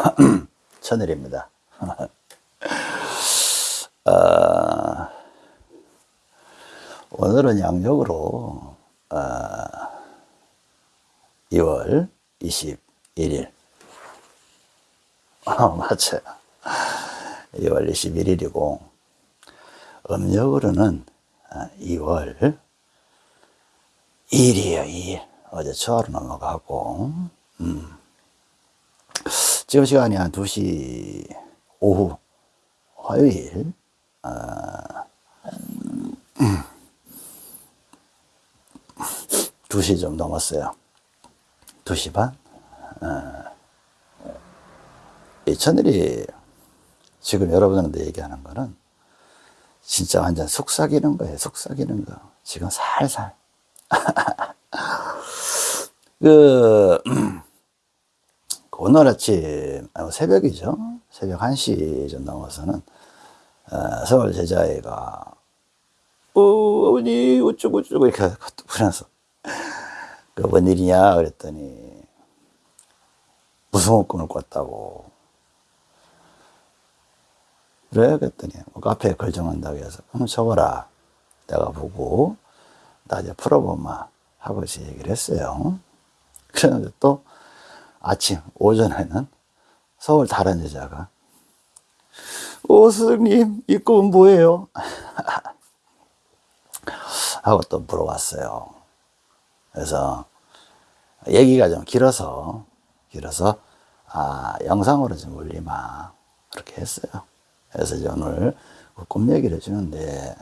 천일입니다. 어, 오늘은 양력으로 어, 2월 21일 어, 맞아요. 2월 21일이고 음력으로는 2월 2일이에요. 2일. 어제 초하루 넘어가고 음. 지금 시간이 한 2시 오후 화요일 어, 음. 2시 좀 넘었어요. 2시 반? 어, 이 천일이 지금 여러분한테 얘기하는 거는 진짜 완전 속삭이는 거예요. 속삭이는 거. 지금 살살. 그, 오늘 아침, 새벽이죠. 새벽 1시 좀 넘어서는, 어, 서울 제자애가, 어, 어머니, 어쩌고저쩌고 이렇게 부르면서, 그, 뭔 일이냐? 그랬더니, 무서운 꿈을 꿨다고. 그래? 그랬더니, 뭐 카페에 글 정한다고 해서, 그럼 적어라. 내가 보고, 나 이제 풀어보마. 하고 이제 얘기를 했어요. 그래서 또, 아침, 오전에는 서울 다른 여자가, 오, 스님, 이 꿈은 뭐예요? 하고 또 물어봤어요. 그래서 얘기가 좀 길어서, 길어서, 아, 영상으로 좀 올리마. 그렇게 했어요. 그래서 이제 오늘 그꿈 얘기를 해주는데,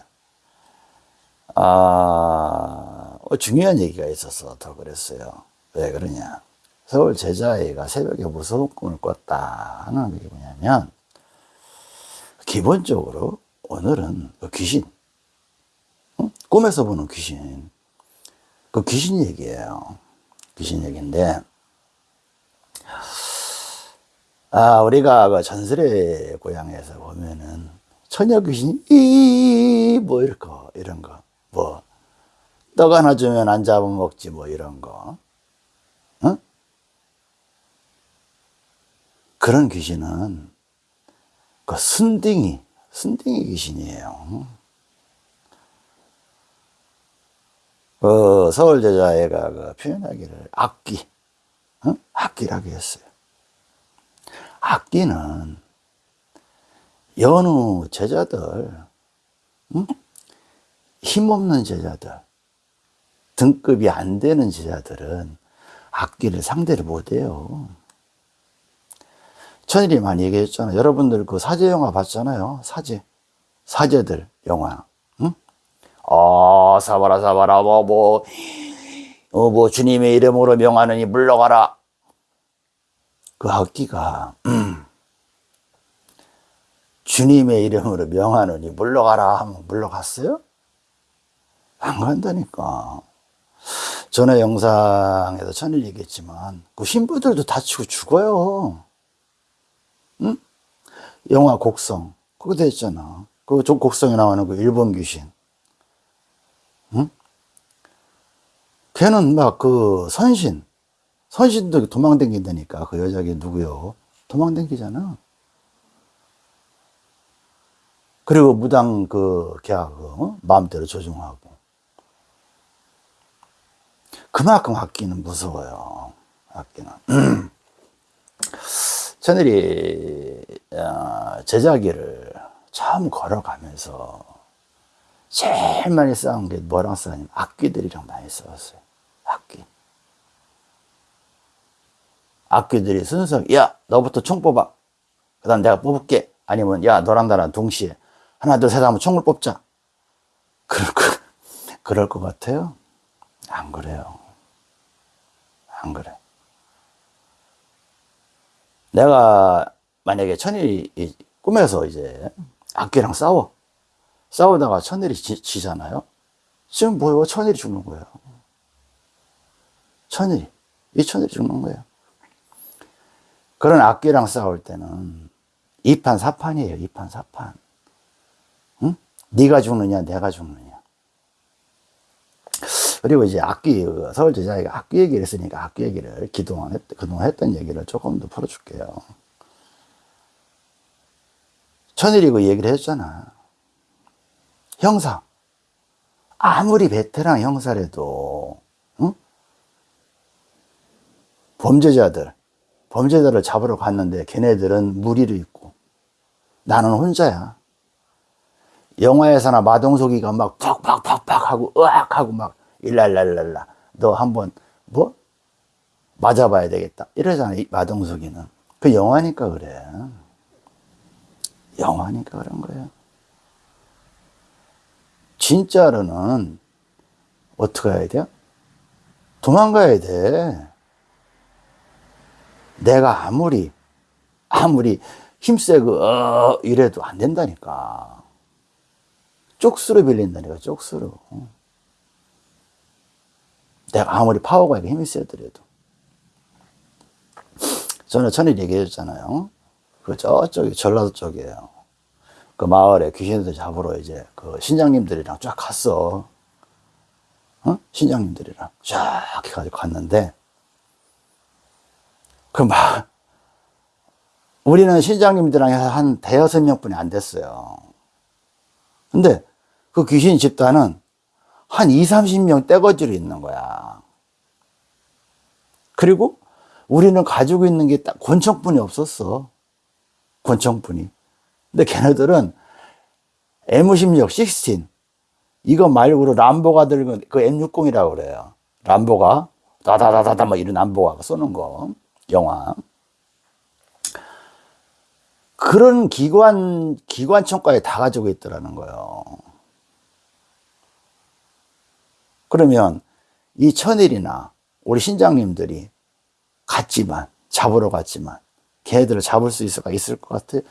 아, 어, 중요한 얘기가 있어서 더 그랬어요. 왜 그러냐. 서울 제자애가 새벽에 무서운 꿈을 꿨다 하는 게 뭐냐면, 기본적으로 오늘은 그 귀신, 응? 꿈에서 보는 귀신, 그 귀신 얘기예요. 귀신 얘기인데, 아, 우리가 그 전설의 고향에서 보면은 처녀 귀신이 이, 뭐 이런 거, 이런 거, 뭐, 떡 하나 주면 안 잡아먹지 뭐 이런 거. 그런 귀신은 그 순딩이, 순딩이 귀신이에요. 그 서울 제자애가 그 표현하기를 악기, 응? 악기라고 했어요. 악기는 여느 제자들, 응? 힘없는 제자들, 등급이 안 되는 제자들은 악기를 상대를 못해요. 천일이 많이 얘기했잖아요. 여러분들 그 사제 영화 봤잖아요. 사제. 사제들 영화. 응? 어, 사바라, 사바라, 뭐, 뭐, 어, 뭐, 주님의 이름으로 명하느니 물러가라. 그 악기가, 음, 주님의 이름으로 명하느니 물러가라 하면 물러갔어요? 안 간다니까. 전에 영상에서 천일 얘기했지만, 그 신부들도 다치고 죽어요. 응? 영화 곡성. 그거 됐잖아. 그 곡성에 나오는 그 일본 귀신. 응? 걔는 막 그 선신. 선신도 도망댕긴다니까. 그 여자게 누구요? 도망댕기잖아. 그리고 무당 그 계약, 어? 마음대로 조종하고. 그만큼 악기는 무서워요. 악기는. 저들이 어, 제자기를 처음 걸어가면서 제일 많이 싸운 게 뭐랑 싸우냐면 악기들이랑 많이 싸웠어요. 악기. 악기들이 순수하게 야 너부터 총 뽑아. 그 다음 내가 뽑을게. 아니면 야 너랑 나랑 동시에 하나 둘셋 하면 총을 뽑자. 그럴 거, 그럴 것 같아요? 안 그래요. 안 그래. 내가 만약에 천일이 꿈에서 이제 악기랑 싸워. 싸우다가 천일이 지, 지잖아요. 지금 뭐예요? 천일이 죽는 거예요. 천일이. 이 천일이 죽는 거예요. 그런 악기랑 싸울 때는 2판 4판이에요. 2판 4판. 응? 네가 죽느냐, 내가 죽느냐. 그리고 이제 악기, 서울 제자가 악기 얘기를 했으니까 악기 얘기를 그동안, 했, 그동안 했던 얘기를 조금 더 풀어줄게요. 천일이 그 얘기를 했잖아. 형사. 아무리 베테랑 형사라도, 응? 범죄자들, 범죄자를 잡으러 갔는데 걔네들은 무리를 있고 나는 혼자야. 영화에서나 마동석이가 막 팍팍팍팍 하고 으악 하고 막 일랄랄랄라. 너 한번 뭐? 맞아봐야 되겠다. 이러잖아 이 마동석이는. 그 영화니까 그래. 영화니까 그런 거예요. 진짜로는 어떻게 해야 돼요? 도망가야 돼. 내가 아무리 아무리 힘세고 어 이래도 안 된다니까. 쪽수로 빌린다니까 쪽수로 내가 아무리 파워가 힘이 세더라도. 저는 전에 얘기했잖아요. 그 저쪽이 전라도 쪽이에요. 그 마을에 귀신들 잡으러 이제 그 신장님들이랑 쫙 갔어. 어? 신장님들이랑 쫙 해가지고 갔는데 그 막 우리는 신장님들랑 해서 한 대여섯 명뿐이 안 됐어요. 근데 그 귀신 집단은 한 2, 30명 떼거지로 있는 거야. 그리고 우리는 가지고 있는 게 딱 권총뿐이 없었어. 권총뿐이. 근데 걔네들은 M16, 16 이거 말고도 람보가 들고 그 M60이라고 그래요. 람보가 다다다다다 막 이런 람보가 쏘는 거 영화. 그런 기관 기관총까지 다 가지고 있더라는 거예요. 그러면 이 천일이나 우리 신장님들이 갔지만 잡으러 갔지만 걔들을 잡을 수 있을까 있을 것 같아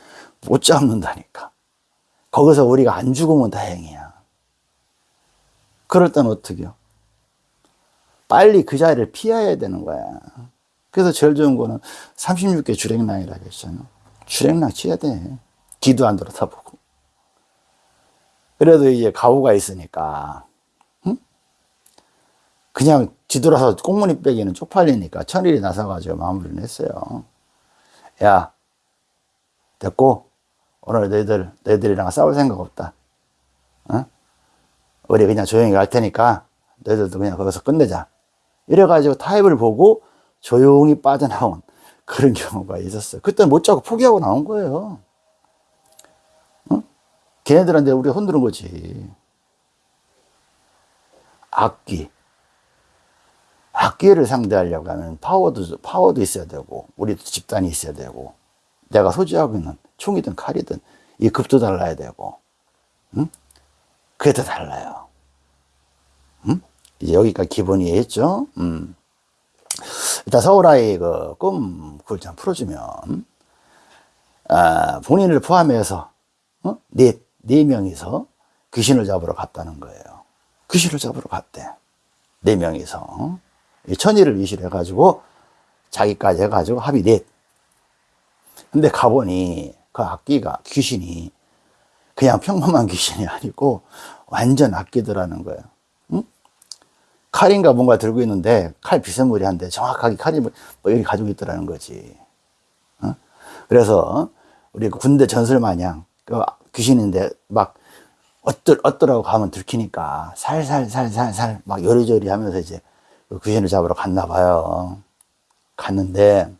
못 잡는다니까. 거기서 우리가 안 죽으면 다행이야. 그럴 땐 어떡해요? 빨리 그 자리를 피해야 되는 거야. 그래서 제일 좋은 거는 36개 주랭랑이라고 했잖아요 주랭랑 치야 돼. 뒤도 안 돌아다보고. 그래도 이제 가오가 있으니까 그냥 뒤돌아서 꽁무니 빼기는 쪽팔리니까 천일이 나서가지고 마무리를 했어요. 야, 됐고, 오늘 너희들, 너희들이랑 싸울 생각 없다. 어? 우리 그냥 조용히 갈 테니까 너희들도 그냥 거기서 끝내자. 이래가지고 타입을 보고 조용히 빠져나온 그런 경우가 있었어요. 그때는 못 잡고 포기하고 나온 거예요. 어? 걔네들한테 우리가 흔드는 거지. 악기. 악기를 상대하려고 하면 파워도, 파워도 있어야 되고, 우리도 집단이 있어야 되고, 내가 소지하고 있는 총이든 칼이든 이 급도 달라야 되고, 응? 그게 더 달라요. 응? 이제 여기까지 기본이 했죠? 음. 일단 서울아이 그 꿈, 그걸 좀 풀어주면, 아, 본인을 포함해서, 어? 네, 네 명이서 귀신을 잡으러 갔다는 거예요. 귀신을 잡으러 갔대. 네 명이서. 천일을 위시를 해가지고 자기까지 해가지고 합이 넷. 근데 가보니 그 악기가 귀신이 그냥 평범한 귀신이 아니고 완전 악기더라는 거예요. 응? 칼인가 뭔가 들고 있는데 칼 비스무리 한데 정확하게 칼이 뭐 여기 가지고 있더라는 거지. 어? 그래서 우리 그 군대 전술 마냥 그 귀신인데 막 어떨 어떠라고 가면 들키니까 살살살살살 막 요리조리 하면서 이제 그 귀신을 잡으러 갔나 봐요. 갔는데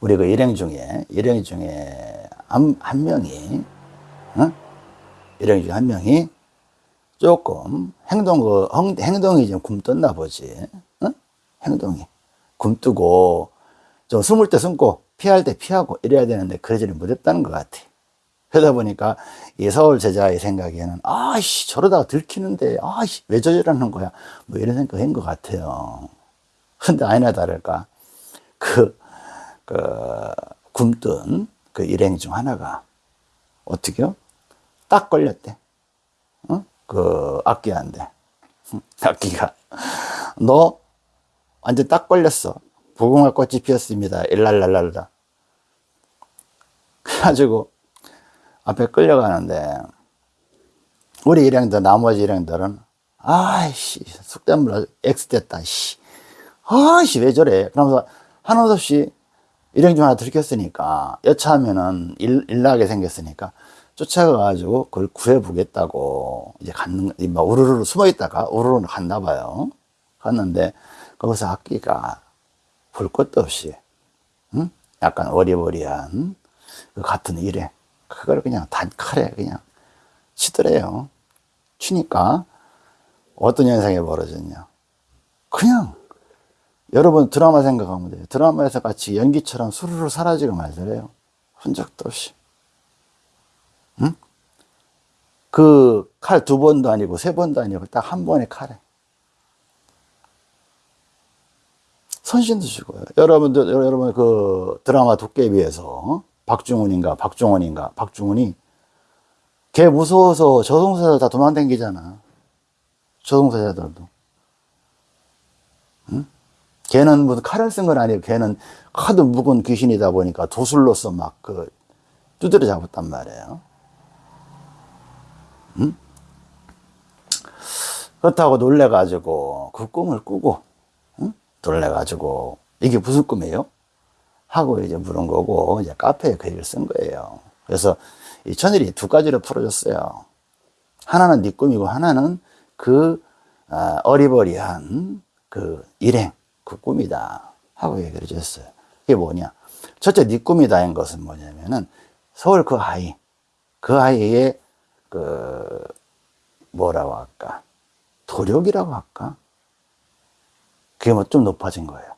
우리 그 일행 중에 일행 중에 한, 한 명이 어? 일행 중에 한 명이 조금 행동 그 행동이 좀 굼떴나 보지. 어? 행동이 굼뜨고 좀 숨을 때 숨고 피할 때 피하고 이래야 되는데 그러지를 못했다는 것 같아. 그러다 보니까 이 서울 제자의 생각에는 아씨 저러다가 들키는데 아씨 왜 저러는 거야? 뭐 이런 생각인 것 같아요. 근데 아니나 다를까 그, 그 굶뜬 그 일행 중 하나가 어떻게요? 딱 걸렸대. 어? 그 악기한테. 악기가. 너 완전 딱 걸렸어. 부궁화 꽃이 피었습니다. 일랄랄랄라. 그래가지고 앞에 끌려가는데 우리 일행들 나머지 일행들은 아이씨 숙대물 X 됐다 씨 아이씨 왜 저래 그러면서 하나도 없이 일행 중 하나 들켰으니까 여차하면은 일, 일나게 생겼으니까 쫓아가가지고 그걸 구해보겠다고 이제 갔는 막 우르르 숨어 있다가 우르르 갔나 봐요. 갔는데 거기서 악기가 볼 것도 없이 응? 약간 어리버리한 그 같은 일에 그걸 그냥 단칼에 그냥 치더래요. 치니까 어떤 현상이 벌어졌냐. 그냥 여러분 드라마 생각하면 돼요. 드라마에서 같이 연기처럼 수르르 사라지고 말더래요. 흔적도 없이. 응? 그 칼 두 번도 아니고 세 번도 아니고 딱 한 번의 칼에. 선신도 죽어요. 여러분들, 여러분 그 드라마 도깨비에서 박중훈인가, 박중원인가, 박중훈이 걔 무서워서 저승사자 다 도망다니잖아. 저승사자들도. 응? 걔는 무슨 칼을 쓴 건 아니고 걔는 하도 묵은 귀신이다 보니까 도술로서 막 그 두드려 잡았단 말이에요. 응? 그렇다고 놀래가지고 그 꿈을 꾸고 응? 놀래가지고 이게 무슨 꿈이에요? 하고 이제 물은 거고 이제 카페에 글을 쓴 거예요. 그래서 이 천일이 두 가지로 풀어줬어요. 하나는 네 꿈이고 하나는 그 아, 어리버리한 그 일행 그 꿈이다 하고 얘기를 해줬어요. 이게 뭐냐? 첫째 네 꿈이다인 것은 뭐냐면은 서울 그 아이 그 아이의 그 뭐라고 할까 도력이라고 할까 그게 뭐 좀 높아진 거예요.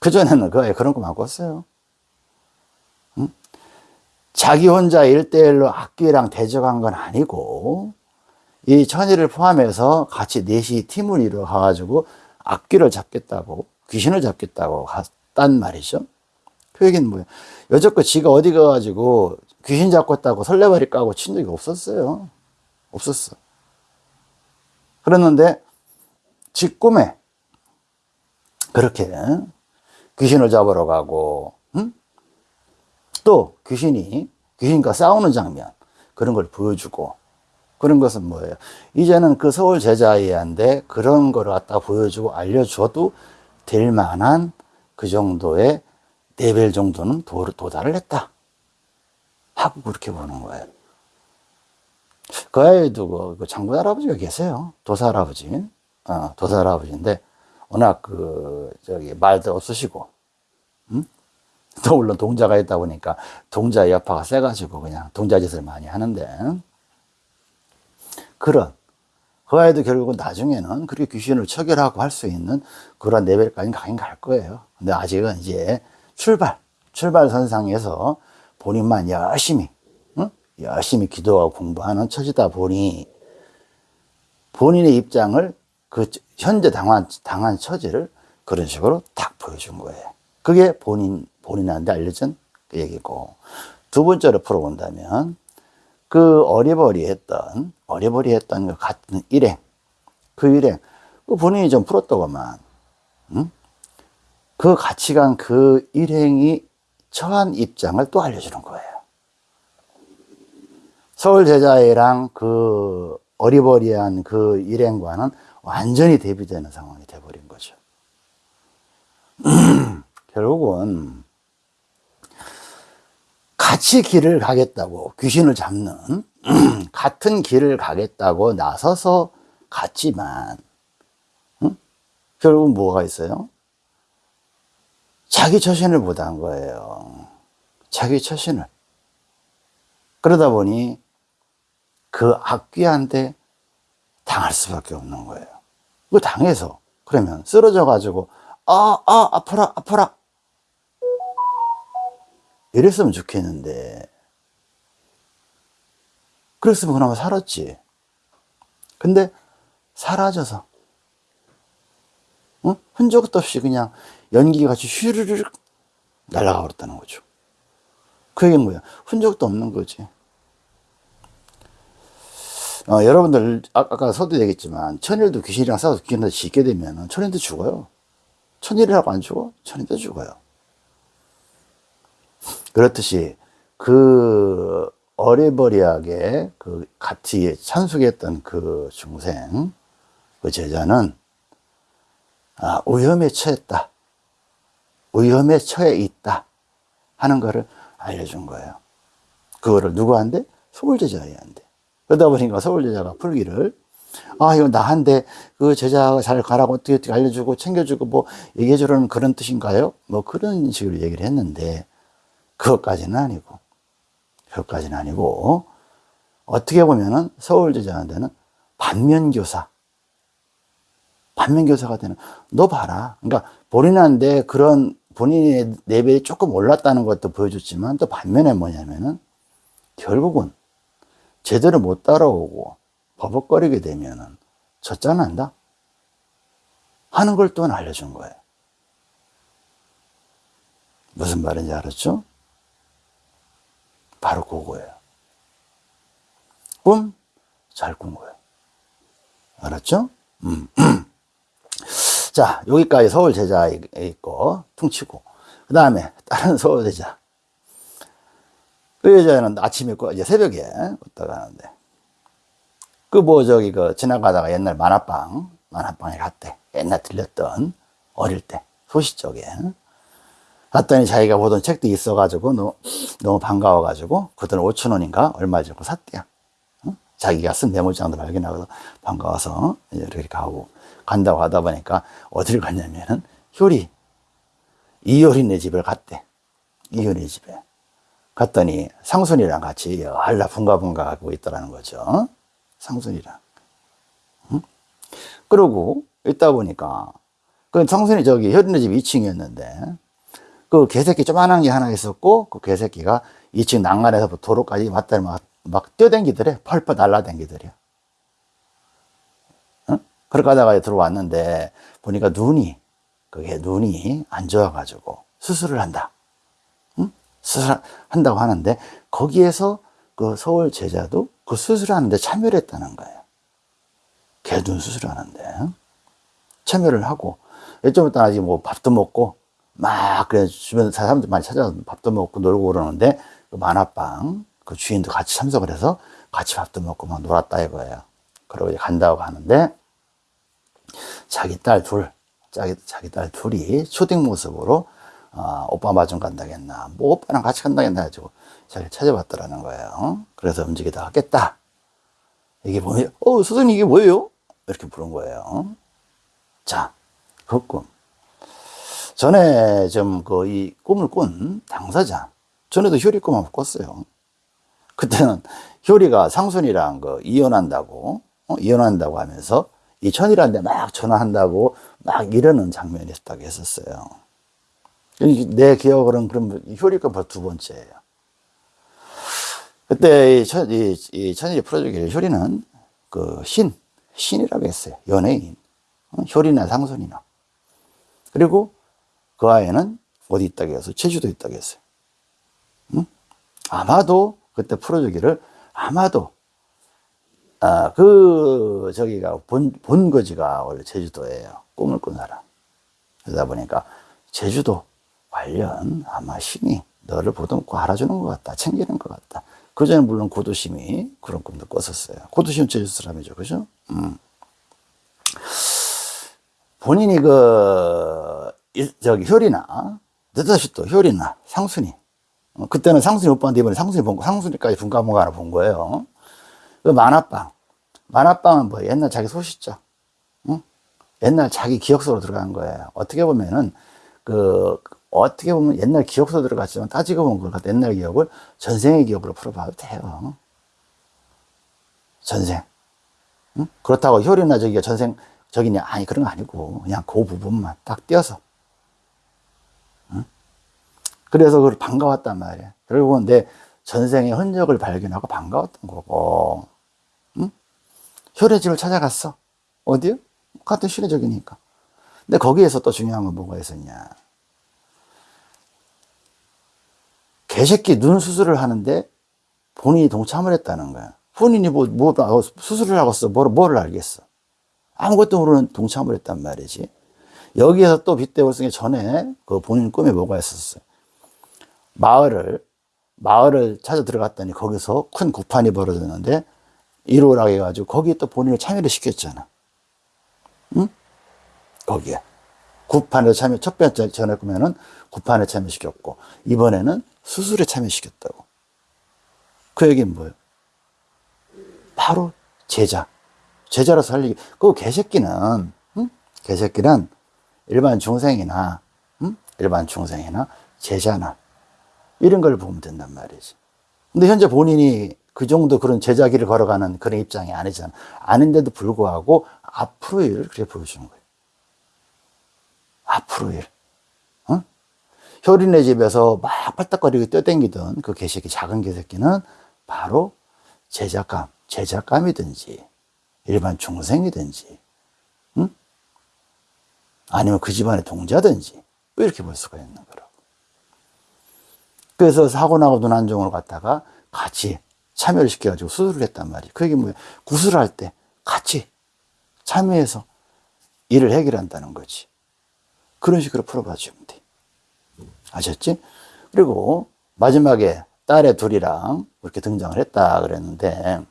그전에는 그 그런 거만 꿨어요. 응? 자기 혼자 일대일로 악기랑 대적한 건 아니고 이 천일을 포함해서 같이 넷이 팀을 이루어 가가지고 악귀를 잡겠다고 귀신을 잡겠다고 갔단 말이죠. 그 얘기는 뭐예요? 여태껏 지가 어디 가가지고 귀신 잡겠다고 설레발이 까고 친 적이 없었어요. 없었어. 그랬는데 지 꿈에 그렇게 귀신을 잡으러 가고 응? 또 귀신이 귀신과 싸우는 장면 그런 걸 보여주고 그런 것은 뭐예요? 이제는 그 서울 제자애한테 그런 거를 갖다 보여주고 알려줘도 될 만한 그 정도의 레벨 정도는 도, 도달을 했다. 하고 그렇게 보는 거예요. 그 아이도 그, 그 장군 할아버지가 계세요. 도사 할아버지. 어, 도사 할아버지인데, 워낙 그, 저기, 말도 없으시고, 음? 또 물론 동자가 있다 보니까 동자 여파가 세가지고 그냥 동자 짓을 많이 하는데, 그런 그 아이도 결국은 나중에는 그렇게 귀신을 처결하고 할 수 있는 그런 레벨까지 가긴 갈 거예요. 근데 아직은 이제 출발, 출발 선상에서 본인만 열심히, 응? 열심히 기도하고 공부하는 처지다 보니 본인의 입장을 그 현재 당한, 당한 처지를 그런 식으로 딱 보여준 거예요. 그게 본인, 본인한테 알려진 그 얘기고. 두 번째로 풀어본다면 그 어리버리했던 어리버리했던 그 같은 일행 그 일행 그 본인이 좀 풀었다고만 응? 그 가치관 그 일행이 처한 입장을 또 알려주는 거예요 서울 제자애랑 그 어리버리한 그 일행과는 완전히 대비되는 상황이 돼버린 거죠 결국은 같이 길을 가겠다고 귀신을 잡는 같은 길을 가겠다고 나서서 갔지만 응? 결국 뭐가 있어요? 자기 처신을 못한 거예요. 자기 처신을. 그러다 보니 그 악귀한테 당할 수밖에 없는 거예요. 그 당해서 그러면 쓰러져 가지고 아, 아, 아파라, 아파라. 이랬으면 좋겠는데 그랬으면 그나마 살았지 근데 사라져서 어? 흔적도 없이 그냥 연기 같이 휘르르륵 날아가 버렸다는 거죠 그 얘기는 뭐야 흔적도 없는 거지 어, 여러분들 아, 아까 서도 얘기했지만 천일도 귀신이랑 싸워서 귀신한테 짓게 되면 천일도 죽어요 천일이라고 안 죽어? 천일도 죽어요 그렇듯이 그 어리버리하게 그 같이 찬숙했던 그 중생, 그 제자는 아, 오염에 처했다. 위험에 처해 있다 하는 거를 알려준 거예요. 그거를 누구한테? 서울제자한테. 그러다 보니까 서울제자가 풀기를. 아, 이거 나한테 그 제자가 잘 가라고 어떻게 어떻게 알려주고 챙겨주고 뭐 얘기해 주라는 그런 뜻인가요? 뭐 그런 식으로 얘기를 했는데 그것까지는 아니고 그것까지는 아니고 어떻게 보면은 서울 제자한테는 반면교사. 반면교사가 되는 너 봐라. 그러니까 본인한테 그런 본인의 레벨이 조금 올랐다는 것도 보여줬지만 또 반면에 뭐냐면은 결국은 제대로 못 따라오고 버벅거리게 되면은 젖짠한다 하는 걸 또 알려준 거예요. 무슨 말인지 알았죠? 바로 그거예요. 꿈 잘 꾼 거예요. 알았죠? 음. 자, 여기까지 서울 제자 있고, 퉁치고. 그 다음에 다른 서울 제자. 그 여자는 아침에, 이제 새벽에 왔다 가는데. 그 뭐 저기 그 지나가다가 옛날 만화방, 만화방에 갔대. 옛날 들렸던 어릴 때, 소시 쪽에. 갔더니 자기가 보던 책도 있어가지고 너무, 너무 반가워가지고 그 돈 5천 원인가 얼마 주고 샀대요. 자기가 쓴 메모장도 발견하고 반가워서 이렇게 가고 간다고 하다 보니까 어디를 갔냐면은 효리 이효리네 집을 갔대. 이효리 집에 갔더니 상순이랑 같이 한라 분가분가 하고 있더라는 거죠. 상순이랑. 응? 그러고 있다 보니까 그 상순이 저기 효리네 집 2층이었는데 그 개새끼 조만한 게 하나 있었고 그 개새끼가 2층 난간에서 도로까지 왔다 막, 막 뛰어댕기더래 펄펄 날라댕기더래 어? 그렇게 하다가 들어왔는데 보니까 눈이 그게 눈이 안 좋아가지고 수술을 한다 응? 수술한다고 하는데 거기에서 그 서울 제자도 그 수술하는데 참여를 했다는 거예요. 개눈 수술하는데. 참여를 하고. 좀 있다 아직 뭐 밥도 먹고 막 그래 주변 사람들 많이 찾아서 밥도 먹고 놀고 그러는데 그 만화방 그 주인도 같이 참석을 해서 같이 밥도 먹고 막 놀았다 이거예요. 그러고 이제 간다고 하는데 자기 딸 둘, 자기 자기 딸 둘이 초딩 모습으로 어, 오빠 마중 간다겠나, 뭐 오빠랑 같이 간다겠나 해가지고 자기를 찾아봤더라는 거예요. 그래서 움직이다 하겠다. 이게 뭐예요? 어, 선생님 이게 뭐예요? 이렇게 부른 거예요. 자, 그 꿈. 전에 좀 그 이 꿈을 꾼 당사자, 전에도 효리 꿈 한번 꿨어요. 그때는 효리가 상순이랑 그 이혼한다고, 어? 이혼한다고 하면서 이 천이라는 데막 전화한다고 막 이러는 장면이 있다고 했었어요. 내 기억으로는 그럼 효리가 벌써 두 번째예요. 그때 이, 천, 이, 이 천일이 풀어주기를 효리는 그 신, 신이라고 했어요. 연예인. 어? 효리나 상순이나. 그리고 그 아이는 어디 있다고 해서 제주도에 있다고 했어요. 응? 아마도 그때 풀어주기를 아마도 아, 그 저기가 본, 본거지가 원래 제주도예요. 꿈을 꾼 사람. 그러다 보니까 제주도 관련 아마 신이 너를 보듬고 알아주는 것 같다. 챙기는 것 같다. 그전에 물론 고도심이 그런 꿈도 꿨었어요. 고도심 제주도 사람이죠. 그죠? 음. 본인이 그 저기 효리나 느닷이 또 효리나 상순이 어, 그때는 상순이 오빠한테 이번에 상순이 본 거, 상순이까지 분가분가 하나 본 거예요. 그 만화방. 만화방은 뭐 옛날 자기 소시죠. 응? 옛날 자기 기억 속으로 들어간 거예요. 어떻게 보면은 그 어떻게 보면 옛날 기억 속으로 들어갔지만 따지고 보면 그 옛날 기억을 전생의 기억으로 풀어봐도 돼요. 전생. 응? 그렇다고 효리나 저기가 전생 저기냐 아니 그런 거 아니고 그냥 그 부분만 딱 띄어서 그래서 그걸 반가웠단 말이야. 결국은 내 전생의 흔적을 발견하고 반가웠던 거고. 응? 효래집을 찾아갔어. 어디요? 같은 시대적이니까. 근데 거기에서 또 중요한 건 뭐가 있었냐. 개새끼 눈 수술을 하는데 본인이 동참을 했다는 거야. 본인이 뭐, 뭐, 수술을 하고 어 뭐, 뭐를 알겠어. 아무것도 모르는 동참을 했단 말이지. 여기에서 또 쓰기 전에 그 본인 꿈에 뭐가 있었어요. 마을을 마을을 찾아 들어갔더니 거기서 큰 구판이 벌어졌는데 이로라고 해가지고 거기에 또 본인을 참여를 시켰잖아. 응? 거기에 구판에 참여, 첫 번째 전에 보면은 구판에 참여시켰고, 이번에는 수술에 참여시켰다고. 그 얘기는 뭐예요? 바로 제자. 제자로 살리기. 그 개새끼는, 응? 개새끼는 일반 중생이나, 응? 일반 중생이나 제자나, 이런 걸 보면 된단 말이지. 근데 현재 본인이 그 정도 그런 제자기를 걸어가는 그런 입장이 아니잖아. 아닌데도 불구하고 앞으로 일을 그렇게 보여주는 거예요. 앞으로 일. 어? 효린네 집에서 막 팔딱거리고 뛰어댕기던 그 개새끼, 작은 개새끼는 바로 제작감, 제작감이든지 일반 중생이든지, 응? 아니면 그 집안의 동자든지 이렇게 볼 수가 있는 거라고. 그래서 사고 나고 눈안정으로 갔다가 같이 참여를 시켜가지고 수술을 했단 말이에요. 그게 뭐예요? 구술할 때 같이 참여해서 일을 해결한다는 거지. 그런 식으로 풀어봐 주면 돼. 아셨지? 그리고 마지막에 딸의 둘이랑 이렇게 등장을 했다 그랬는데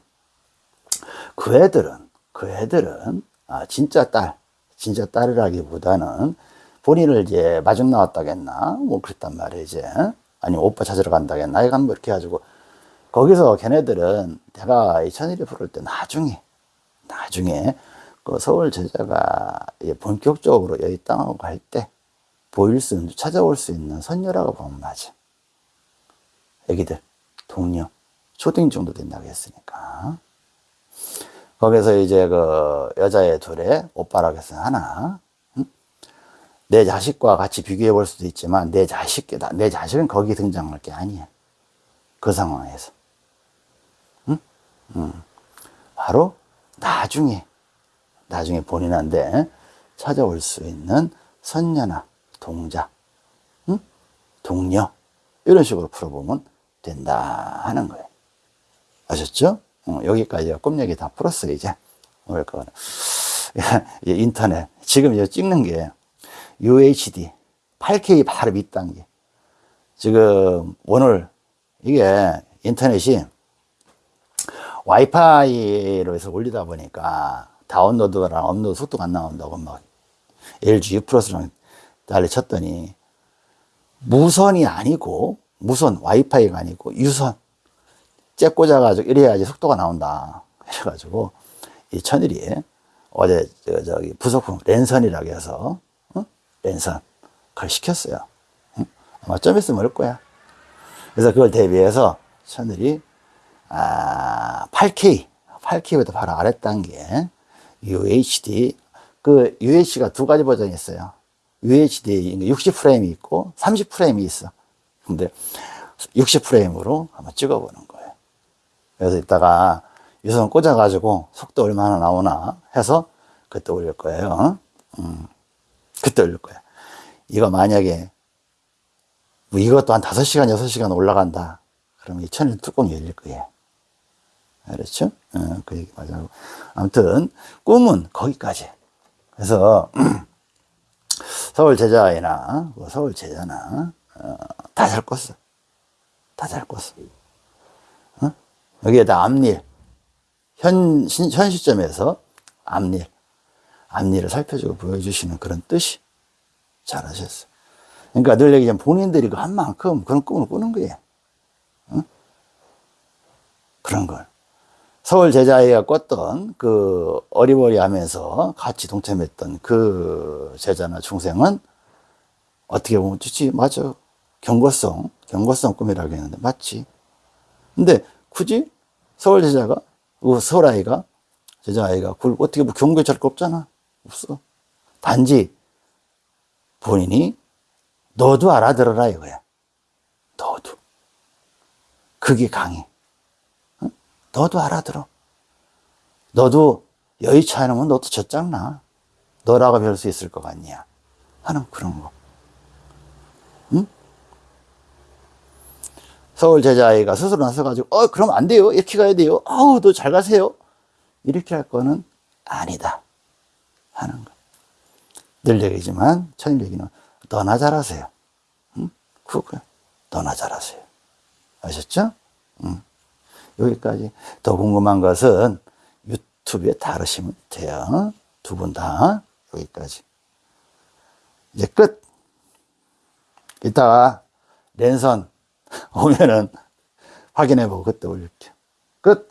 그 애들은 그 애들은 아 진짜 딸 진짜 딸이라기보다는 본인을 이제 마중 나왔다겠나? 뭐 그랬단 말이에요 이제. 아니 오빠 찾으러 간다겠나? 이건 뭐 이렇게 해가지고 거기서 걔네들은 내가 이 천일이 부를 때 나중에 나중에 그 서울 제자가 본격적으로 여기 땅하고 갈때 보일 수 있는 찾아올 수 있는 선녀라고 보면 맞아. 애기들 동료 초딩 정도 된다고 했으니까 거기서 이제 그 여자애 둘에 오빠라고 해서 하나 응? 내 자식과 같이 비교해 볼 수도 있지만 내 자식 내 자식은 거기 등장할 게 아니야 그 상황에서 응? 응. 바로 나중에 나중에 본인한테 찾아올 수 있는 선녀나 동자, 응? 동료 이런 식으로 풀어보면 된다 하는 거예요. 아셨죠? 어, 여기까지가 꿈 얘기 다 풀었어요 이제 오늘 거는 인터넷 지금 이제 찍는 게 UHD 8K 바로 밑단계 지금 오늘 이게 인터넷이 와이파이로 해서 올리다 보니까 다운로드랑 업로드 속도가 안 나온다고 막 LG U 플러스랑 난리 쳤더니 무선이 아니고 무선 와이파이가 아니고 유선 째 꽂아 가지고 이래야지 속도가 나온다 이래가지고 이 천일이 어제 저, 저기 부속품 랜선이라고 해서 어? 랜선 그걸 시켰어요 응? 아마 좀 있으면 올 거야 그래서 그걸 대비해서 천일이 아 8K 8K보다 바로 아래 단계 UHD 그 UHD가 두 가지 버전이 있어요. UHD 60프레임이 있고 30프레임이 있어. 근데 60프레임으로 한번 찍어보는 거예요. 그래서 이따가 유선 꽂아가지고 속도 얼마나 나오나 해서 그때 올릴 거예요. 음, 그때 올릴 거야. 이거 만약에 뭐 이것도 한 5시간, 6시간 올라간다. 그러면 이 천일 뚜껑이 열릴 거예요. 알았죠? 어, 그 얘기 맞아요. 아무튼, 꿈은 거기까지. 그래서, 서울 제자이나, 뭐 서울 제자나, 어, 다잘 껐어. 다잘 껐어. 어? 여기에다 앞일. 현, 현 시점에서 앞일. 앞일을 살펴주고 보여주시는 그런 뜻이 잘하셨어. 그러니까 늘 얘기하면 본인들이 그 한 만큼 그런 꿈을 꾸는 거예요. 어? 그런 걸. 서울 제자애가 꿨던 그 어리버리 하면서 같이 동참했던 그 제자나 중생은 어떻게 보면 좋지? 맞아. 경고성 경고성 꿈이라고 했는데 맞지. 근데 굳이 서울 제자가 그 서울 아이가 제자 아이가 그걸 어떻게 뭐 경고할 거 없잖아. 없어. 단지 본인이 너도 알아들어라 이거야. 너도. 그게 강해 너도 알아들어. 너도 여의치 않으면 너도 젖장나. 너라고 별 수 있을 것 같냐. 하는 그런 거. 응? 서울 제자아이가 스스로 나서가지고, 어, 그럼 안 돼요. 이렇게 가야 돼요. 아우, 너 잘 가세요. 이렇게 할 거는 아니다. 하는 거. 늘 얘기지만, 천일 얘기는 너나 잘하세요. 응? 그거, 너나 잘하세요. 아셨죠? 응. 여기까지. 더 궁금한 것은 유튜브에 다루시면 돼요. 두 분 다 여기까지. 이제 끝. 이따가 랜선 오면은 확인해보고 그때 올릴게요. 끝.